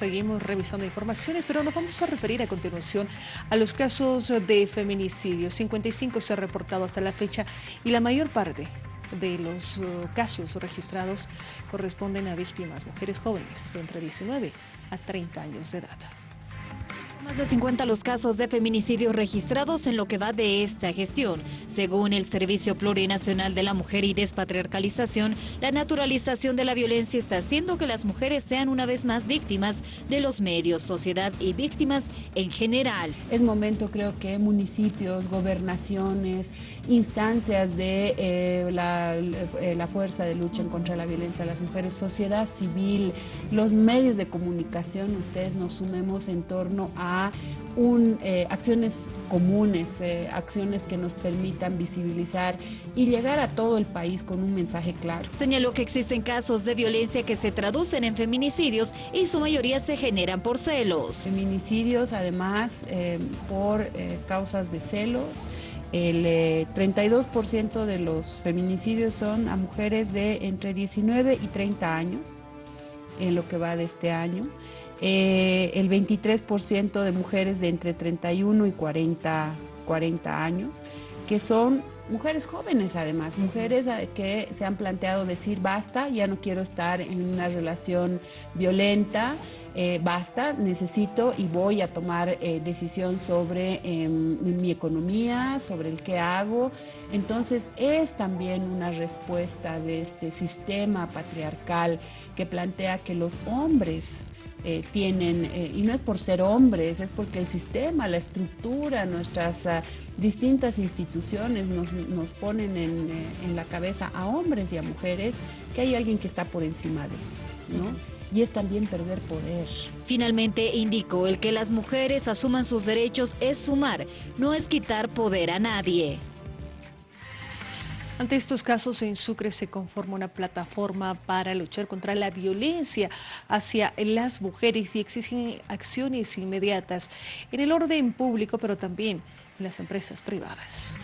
Seguimos revisando informaciones, pero nos vamos a referir a continuación a los casos de feminicidio. 55 se ha reportado hasta la fecha y la mayor parte de los uh, casos registrados corresponden a víctimas, mujeres jóvenes de entre 19 a 30 años de edad. Más de 50 los casos de feminicidio registrados en lo que va de esta gestión. Según el Servicio Plurinacional de la Mujer y Despatriarcalización, la naturalización de la violencia está haciendo que las mujeres sean una vez más víctimas de los medios, sociedad y víctimas en general. Es momento, creo que municipios, gobernaciones, instancias de eh, la, eh, la fuerza de lucha en contra de la violencia a las mujeres, sociedad civil, los medios de comunicación, ustedes nos sumemos en torno a un, eh, acciones comunes, eh, acciones que nos permitan visibilizar y llegar a todo el país con un mensaje claro. Señaló que existen casos de violencia que se traducen en feminicidios y su mayoría se generan por celos. Feminicidios además eh, por causas de celos el 32% de los feminicidios son a mujeres de entre 19 y 30 años, en lo que va de este año. Eh, el 23% de mujeres de entre 31 y 40, 40 años, que son mujeres jóvenes además, mujeres eh, que se han planteado decir basta, ya no quiero estar en una relación violenta, eh, basta, necesito y voy a tomar decisión sobre em, mi economía, sobre el qué hago. Entonces es también una respuesta de este sistema patriarcal que plantea que los hombres eh, tienen, eh, y no es por ser hombres, es porque el sistema, la estructura, nuestras ah, distintas instituciones nos, ponen en, eh, en, la cabeza a hombres y a mujeres que hay alguien que está por encima de, ¿no? Y es también perder poder. Finalmente indicó, el que las mujeres asuman sus derechos es sumar, no es quitar poder a nadie. Ante estos casos, en Sucre se conforma una plataforma para luchar contra la violencia hacia las mujeres y exigen acciones inmediatas en el orden público, pero también en las empresas privadas.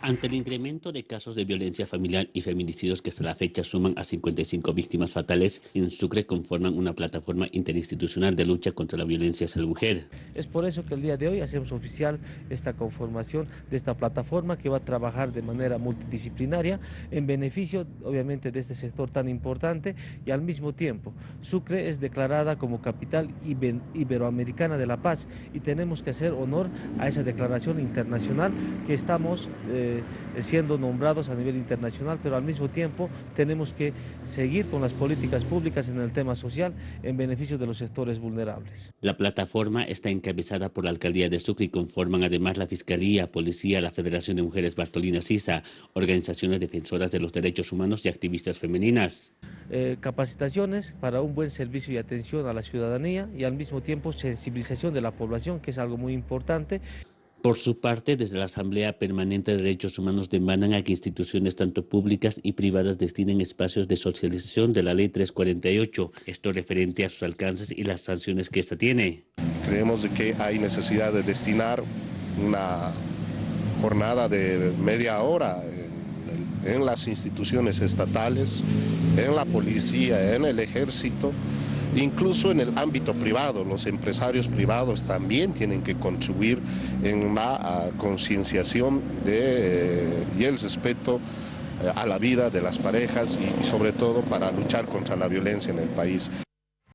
Ante el incremento de casos de violencia familiar y feminicidios que hasta la fecha suman a 55 víctimas fatales, en Sucre conforman una plataforma interinstitucional de lucha contra la violencia hacia la mujer. Es por eso que el día de hoy hacemos oficial esta conformación de esta plataforma que va a trabajar de manera multidisciplinaria en beneficio, obviamente, de este sector tan importante y al mismo tiempo Sucre es declarada como capital iberoamericana de la paz y tenemos que hacer honor a esa declaración internacional que estamos... Eh, eh, siendo nombrados a nivel internacional, pero al mismo tiempo tenemos que seguir con las políticas públicas en el tema social en beneficio de los sectores vulnerables. La plataforma está encabezada por la Alcaldía de Sucre y conforman además la Fiscalía, Policía, la Federación de Mujeres Bartolina Sisa, organizaciones defensoras de los derechos humanos y activistas femeninas. Eh, capacitaciones para un buen servicio y atención a la ciudadanía y al mismo tiempo sensibilización de la población, que es algo muy importante. Por su parte, desde la Asamblea Permanente de Derechos Humanos demandan a que instituciones tanto públicas y privadas destinen espacios de socialización de la Ley 348, esto referente a sus alcances y las sanciones que ésta tiene. Creemos que hay necesidad de destinar una jornada de media hora en, en las instituciones estatales, en la policía, en el ejército, Incluso en el ámbito privado, los empresarios privados también tienen que contribuir en la ah, concienciación eh, y el respeto eh, a la vida de las parejas y sobre todo para luchar contra la violencia en el país.